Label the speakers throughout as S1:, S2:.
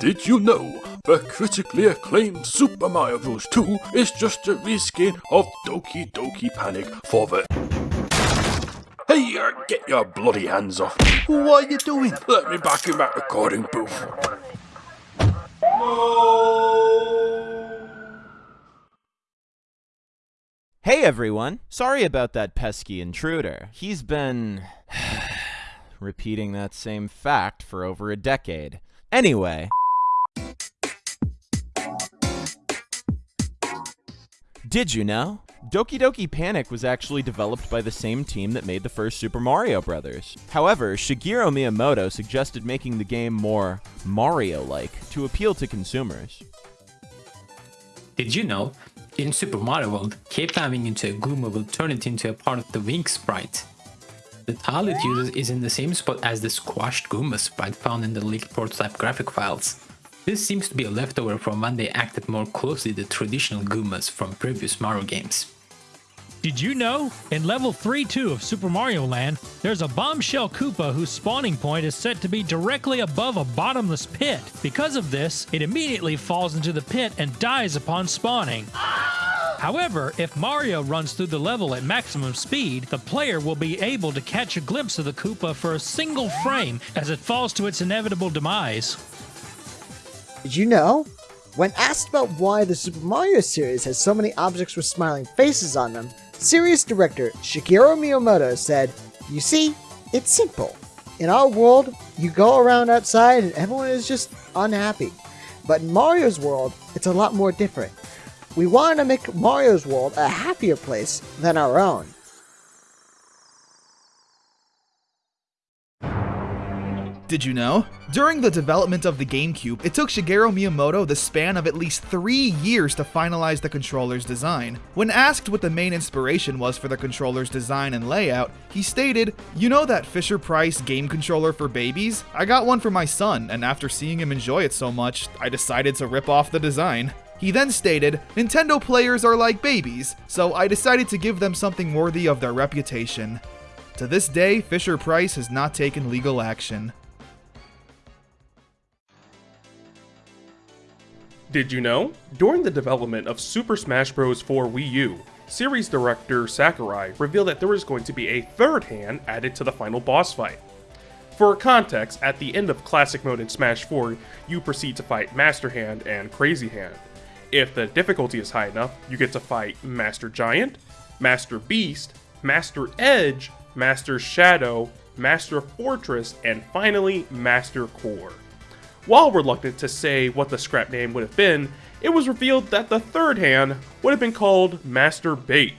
S1: Did you know the critically acclaimed Super Mario Bros. 2 is just a reskin of Doki Doki Panic for the... Hey, uh, get your bloody hands off me.
S2: What are you doing?
S1: Let me back in that recording booth.
S3: Hey everyone! Sorry about that pesky intruder. He's been repeating that same fact for over a decade. Anyway. Did you know? Doki Doki Panic was actually developed by the same team that made the first Super Mario Bros. However, Shigeru Miyamoto suggested making the game more Mario-like to appeal to consumers.
S4: Did you know? In Super Mario World, Cape diving into a Goomba will turn it into a part of the Wing sprite. The tile it uses is in the same spot as the squashed Goomba sprite found in the leaked prototype graphic files. This seems to be a leftover from when they acted more closely the traditional Goombas from previous Mario games.
S5: Did you know? In level 3-2 of Super Mario Land, there's a bombshell Koopa whose spawning point is set to be directly above a bottomless pit. Because of this, it immediately falls into the pit and dies upon spawning. However, if Mario runs through the level at maximum speed, the player will be able to catch a glimpse of the Koopa for a single frame as it falls to its inevitable demise.
S6: Did you know? When asked about why the Super Mario series has so many objects with smiling faces on them, series director Shigeru Miyamoto said, You see, it's simple. In our world, you go around outside and everyone is just unhappy. But in Mario's world, it's a lot more different. We wanted to make Mario's world a happier place than our own.
S2: Did you know? During the development of the GameCube, it took Shigeru Miyamoto the span of at least three years to finalize the controller's design. When asked what the main inspiration was for the controller's design and layout, he stated, You know that Fisher Price game controller for babies? I got one for my son, and after seeing him enjoy it so much, I decided to rip off the design. He then stated, Nintendo players are like babies, so I decided to give them something worthy of their reputation. To this day, Fisher Price has not taken legal action.
S7: Did you know? During the development of Super Smash Bros. for Wii U, series director Sakurai revealed that there was going to be a third hand added to the final boss fight. For context, at the end of Classic Mode in Smash 4, you proceed to fight Master Hand and Crazy Hand. If the difficulty is high enough, you get to fight Master Giant, Master Beast, Master Edge, Master Shadow, Master Fortress, and finally Master Core. While reluctant to say what the scrap name would have been, it was revealed that the third hand would have been called Master Bait,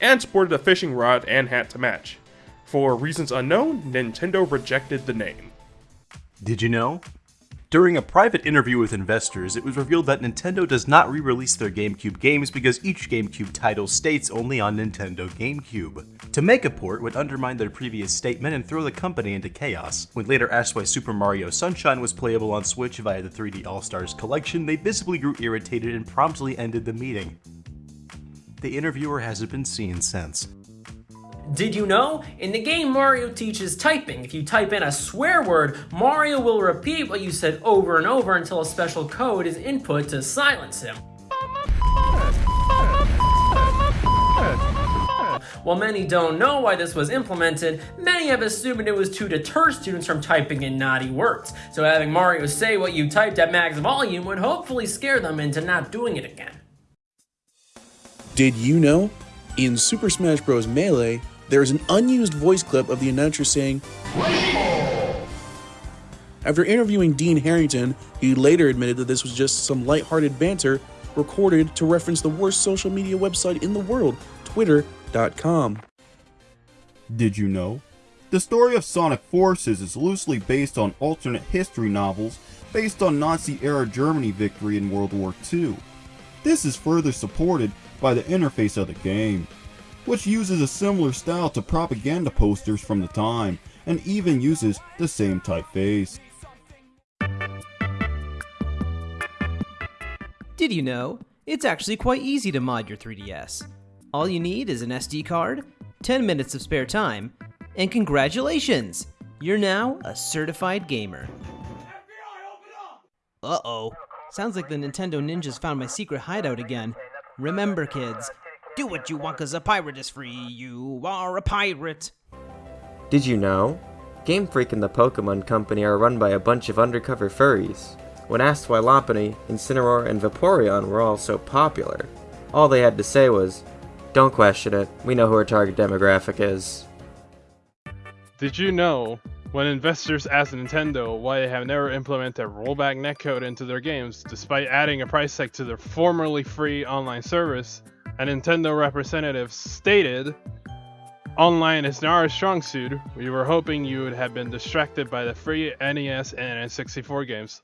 S7: and sported a fishing rod and hat to match. For reasons unknown, Nintendo rejected the name.
S8: Did you know? During a private interview with investors, it was revealed that Nintendo does not re-release their GameCube games because each GameCube title states only on Nintendo GameCube. To make a port would undermine their previous statement and throw the company into chaos. When later asked why Super Mario Sunshine was playable on Switch via the 3D All-Stars collection, they visibly grew irritated and promptly ended the meeting. The interviewer hasn't been seen since.
S9: Did you know? In the game, Mario teaches typing. If you type in a swear word, Mario will repeat what you said over and over until a special code is input to silence him. While many don't know why this was implemented, many have assumed it was to deter students from typing in naughty words. So having Mario say what you typed at max volume would hopefully scare them into not doing it again.
S10: Did you know? In Super Smash Bros. Melee, there is an unused voice clip of the announcer saying, After interviewing Dean Harrington, he later admitted that this was just some lighthearted banter recorded to reference the worst social media website in the world, Twitter.com.
S11: Did you know? The story of Sonic Forces is loosely based on alternate history novels based on Nazi-era Germany victory in World War II. This is further supported by the interface of the game, which uses a similar style to propaganda posters from the time, and even uses the same typeface.
S12: Did you know? It's actually quite easy to mod your 3DS. All you need is an SD card, 10 minutes of spare time, and congratulations! You're now a certified gamer. Uh-oh. Sounds like the Nintendo ninjas found my secret hideout again. Remember, kids, do what you want cause a pirate is free. You are a pirate.
S13: Did you know? Game Freak and the Pokemon Company are run by a bunch of undercover furries. When asked why Lopunny, Incineroar, and Vaporeon were all so popular, all they had to say was, Don't question it, we know who our target demographic is.
S14: Did you know when investors asked Nintendo why they have never implemented a rollback netcode into their games despite adding a price tag to their formerly free online service, a Nintendo representative stated, Online is not our strong suit. We were hoping you would have been distracted by the free NES and N64 games.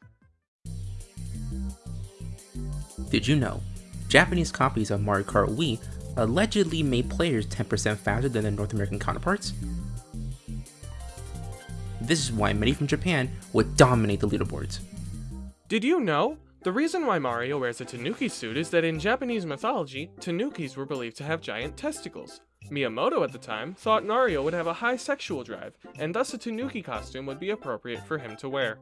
S15: Did you know? Japanese copies of Mario Kart Wii allegedly made players 10% faster than their North American counterparts? This is why many from Japan would dominate the leaderboards.
S16: Did you know? The reason why Mario wears a Tanuki suit is that in Japanese mythology, Tanukis were believed to have giant testicles. Miyamoto at the time thought Mario would have a high sexual drive, and thus a Tanuki costume would be appropriate for him to wear.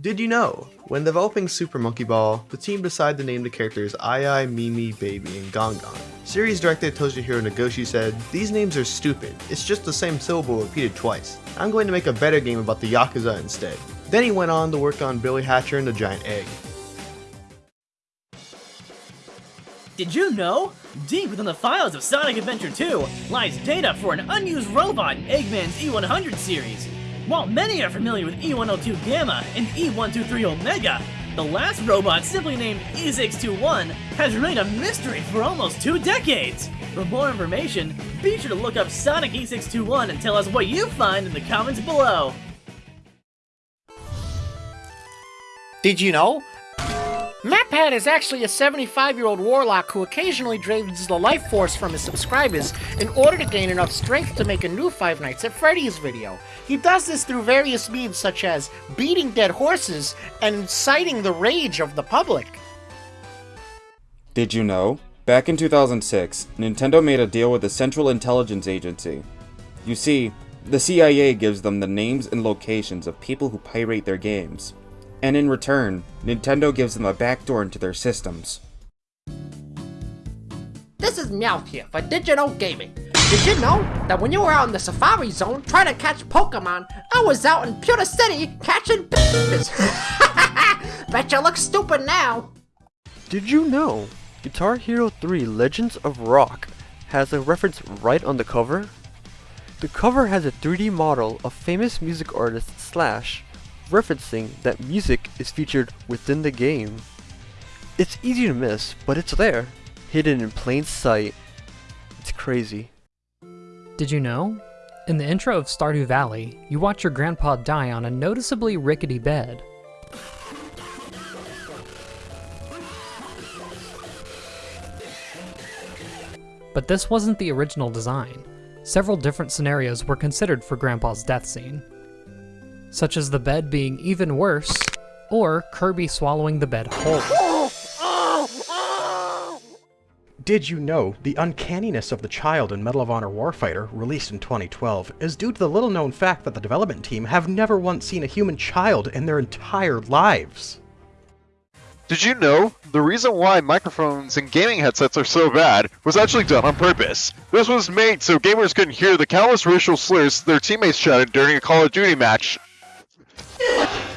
S17: Did you know? When developing Super Monkey Ball, the team decided to name the characters Ai Ai, MeeMee, Baby, and Gongon. Series director Toshihiro Nagoshi said, These names are stupid. It's just the same syllable repeated twice. I'm going to make a better game about the Yakuza instead. Then he went on to work on Billy Hatcher and the Giant Egg.
S18: Did you know? Deep within the files of Sonic Adventure 2 lies data for an unused robot in Eggman's E100 series. While many are familiar with E102 Gamma and E123 Omega, the last robot, simply named E621, has remained a mystery for almost two decades. For more information, be sure to look up Sonic E621 and tell us what you find in the comments below.
S19: Did you know? MatPat is actually a 75-year-old warlock who occasionally drains the life force from his subscribers in order to gain enough strength to make a new Five Nights at Freddy's video. He does this through various means such as beating dead horses and inciting the rage of the public.
S20: Did you know? Back in 2006, Nintendo made a deal with the Central Intelligence Agency. You see, the CIA gives them the names and locations of people who pirate their games and in return, Nintendo gives them a backdoor into their systems.
S19: This is Meowth here for Digital Gaming. Did you know that when you were out in the Safari Zone trying to catch Pokemon, I was out in Pewter City catching bitches? Bet you look stupid now.
S21: Did you know Guitar Hero 3 Legends of Rock has a reference right on the cover? The cover has a 3D model of famous music artist Slash referencing that music is featured within the game. It's easy to miss, but it's there, hidden in plain sight. It's crazy.
S22: Did you know? In the intro of Stardew Valley, you watch your grandpa die on a noticeably rickety bed. But this wasn't the original design. Several different scenarios were considered for Grandpa's death scene such as the bed being even worse, or Kirby swallowing the bed whole.
S23: Did you know the uncanniness of the child in Medal of Honor Warfighter, released in 2012, is due to the little known fact that the development team have never once seen a human child in their entire lives?
S24: Did you know the reason why microphones and gaming headsets are so bad was actually done on purpose? This was made so gamers couldn't hear the countless racial slurs their teammates shouted during a Call of Duty match Ew.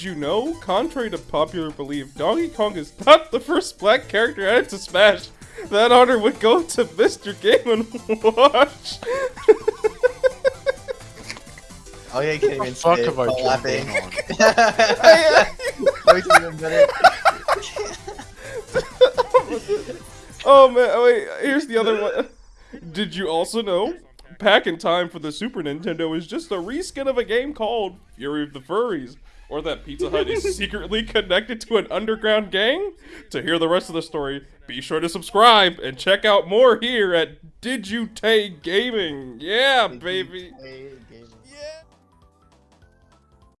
S7: Did you know? Contrary to popular belief, Donkey Kong is not the first black character added to Smash. That honor would go to Mr. Game & Watch.
S17: Oh yeah, you can't even
S25: fuck
S17: say it
S25: have I
S17: while
S25: jumped
S17: laughing.
S25: in
S17: That makes it
S7: oh man, oh, wait, here's the other one. Did you also know? Pac-In-Time for the Super Nintendo is just a reskin of a game called Fury of the Furries. Or that Pizza Hut is secretly connected to an underground gang? To hear the rest of the story, be sure to subscribe and check out more here at Did You Tay Gaming. Yeah, baby.